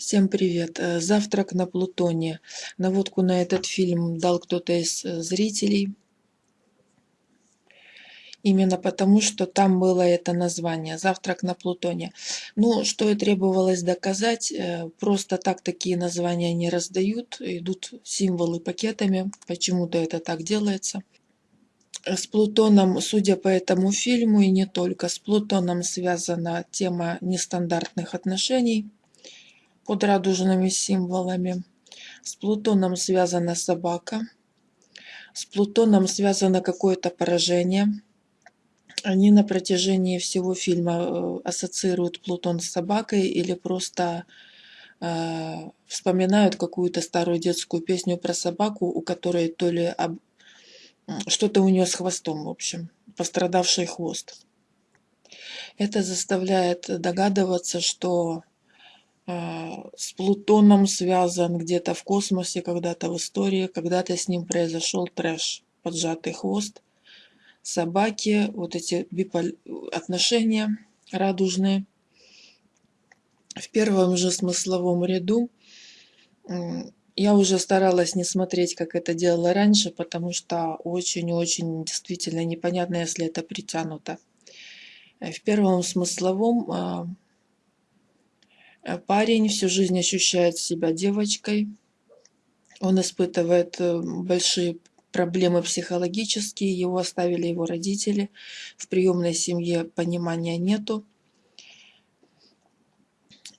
Всем привет! Э, Завтрак на Плутоне. Наводку на этот фильм дал кто-то из э, зрителей. Именно потому, что там было это название «Завтрак на Плутоне». Ну, что и требовалось доказать, э, просто так такие названия не раздают, идут символы пакетами, почему-то это так делается. С Плутоном, судя по этому фильму, и не только, с Плутоном связана тема нестандартных отношений – под радужными символами. С Плутоном связана собака. С Плутоном связано какое-то поражение. Они на протяжении всего фильма э, ассоциируют Плутон с собакой или просто э, вспоминают какую-то старую детскую песню про собаку, у которой то ли об... что-то у нее с хвостом, в общем, пострадавший хвост. Это заставляет догадываться, что с Плутоном связан где-то в космосе, когда-то в истории, когда-то с ним произошел трэш, поджатый хвост, собаки, вот эти биполь... отношения радужные. В первом же смысловом ряду я уже старалась не смотреть, как это делала раньше, потому что очень-очень действительно непонятно, если это притянуто. В первом смысловом а, Э, парень всю жизнь ощущает себя девочкой. Он испытывает э, большие проблемы психологические, его оставили его родители. В приемной семье понимания нету.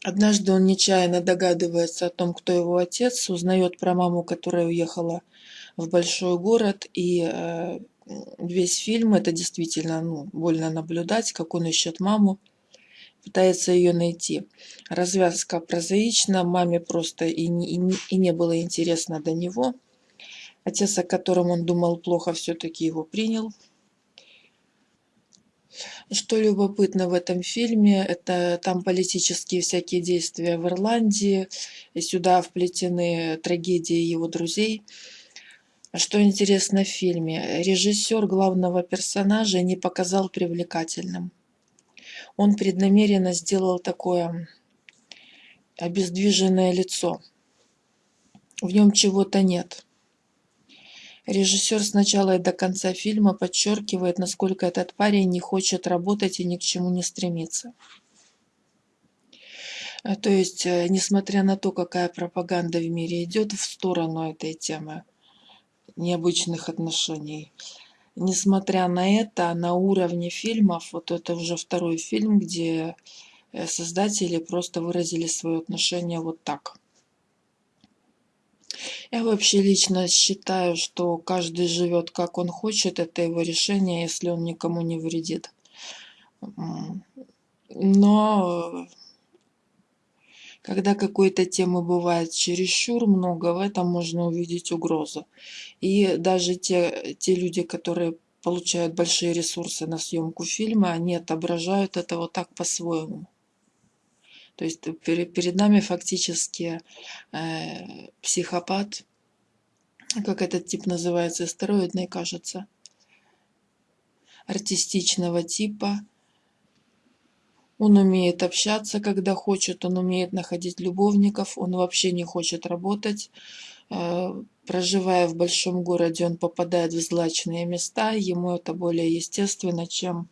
Однажды он нечаянно догадывается о том, кто его отец, узнает про маму, которая уехала в большой город, и э, весь фильм это действительно ну, больно наблюдать, как он ищет маму пытается ее найти. Развязка прозаична, маме просто и не, и, не, и не было интересно до него. Отец, о котором он думал плохо, все-таки его принял. Что любопытно в этом фильме, это там политические всякие действия в Ирландии, и сюда вплетены трагедии его друзей. Что интересно в фильме, режиссер главного персонажа не показал привлекательным он преднамеренно сделал такое обездвиженное лицо. В нем чего-то нет. Режиссер с начала и до конца фильма подчеркивает, насколько этот парень не хочет работать и ни к чему не стремится. А, то есть, э, несмотря на то, какая пропаганда в мире идет в сторону этой темы необычных отношений, несмотря на это, на уровне фильмов, вот это уже второй фильм, где э, создатели просто выразили свое отношение вот так. Я вообще лично считаю, что каждый живет как он хочет, это его решение, если он никому не вредит. Но когда какой-то темы бывает чересчур много, в этом можно увидеть угрозу. И даже те, те люди, которые получают большие ресурсы на съемку фильма, они отображают это вот так по-своему. То есть перед нами фактически э, психопат, как этот тип называется, стероидный, кажется, артистичного типа, он умеет общаться, когда хочет, он умеет находить любовников, он вообще не хочет работать. Э, проживая в большом городе, он попадает в злачные места, ему это более естественно, чем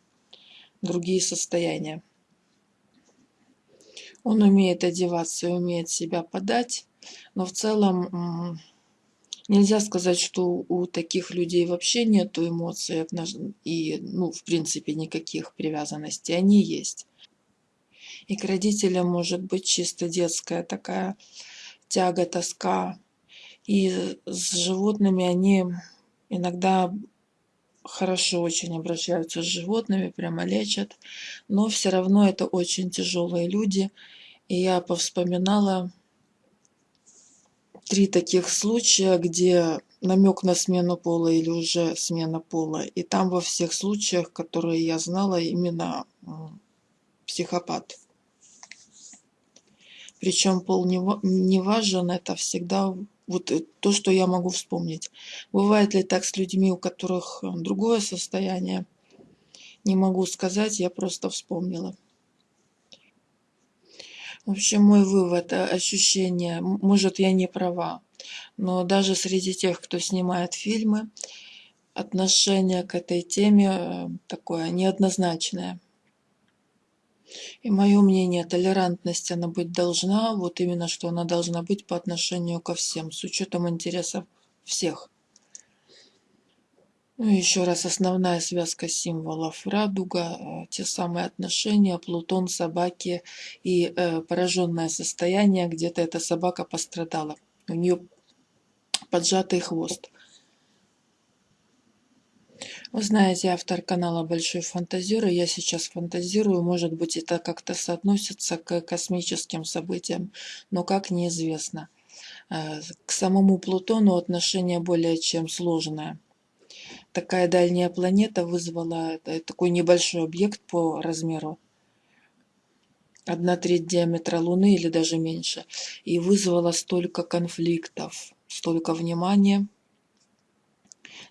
другие состояния. Он умеет одеваться, умеет себя подать, но в целом нельзя сказать, что у таких людей вообще нет эмоций и, ну, в принципе, никаких привязанностей. Они есть. И к родителям может быть чисто детская такая тяга, тоска. И с животными они иногда хорошо очень обращаются с животными, прямо лечат. Но все равно это очень тяжелые люди. И я повспоминала три таких случая, где намек на смену пола или уже смена пола. И там во всех случаях, которые я знала, именно психопат. Причем пол не, не важен, это всегда вот э, то, что я могу вспомнить. Бывает ли так с людьми, у которых э, другое состояние? Не могу сказать, я просто вспомнила. В общем, мой вывод, э, ощущение, может, я не права, но даже среди тех, кто снимает фильмы, отношение к этой теме такое неоднозначное. И мое мнение, толерантность она быть должна, вот именно что она должна быть по отношению ко всем, с учетом интересов всех. Ну, еще раз, основная связка символов радуга, э, те самые отношения, Плутон, собаки и э, пораженное состояние, где-то эта собака пострадала. У нее поджатый хвост. Вы знаете, автор канала Большой Фантазер, и я сейчас фантазирую, может быть, это как-то соотносится к космическим событиям, но как неизвестно. Э, к самому Плутону отношение более чем сложное такая дальняя планета вызвала такой небольшой объект по размеру, одна треть диаметра Луны или даже меньше, и вызвала столько конфликтов, столько внимания.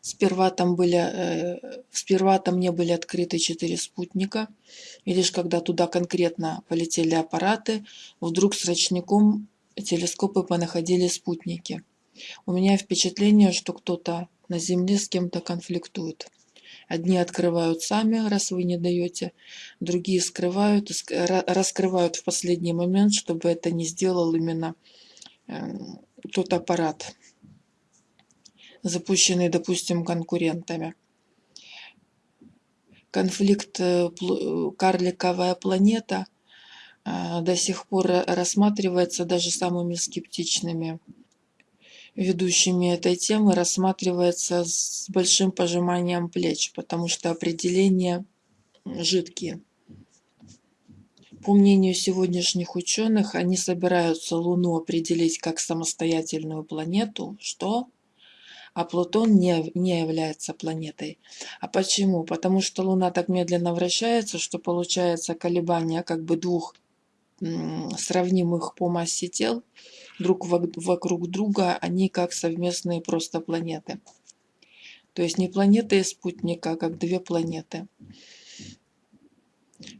Сперва там, были, э, сперва там не были открыты четыре спутника, и лишь когда туда конкретно полетели аппараты, вдруг с рачником телескопы понаходили спутники. У меня впечатление, что кто-то на земле с кем-то конфликтуют. Одни открывают сами, раз вы не даете, другие скрывают, раскрывают в последний момент, чтобы это не сделал именно эм, тот аппарат, запущенный, допустим, конкурентами. Конфликт э, «Карликовая планета» э, до сих пор рассматривается даже самыми скептичными ведущими этой темы рассматривается с большим пожиманием плеч, потому что определения жидкие. По мнению сегодняшних ученых, они собираются Луну определить как самостоятельную планету, что а Плутон не, не является планетой. А почему? Потому что Луна так медленно вращается, что получается колебания как бы двух сравнимых по массе тел друг вокруг друга, они как совместные просто планеты. То есть не планеты и спутника, а как две планеты.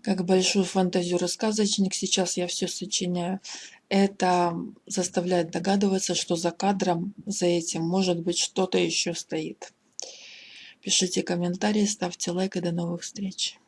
Как большой фантазер-сказочник, сейчас я все сочиняю. Это заставляет догадываться, что за кадром, за этим, может быть, что-то еще стоит. Пишите комментарии, ставьте лайк и до новых встреч.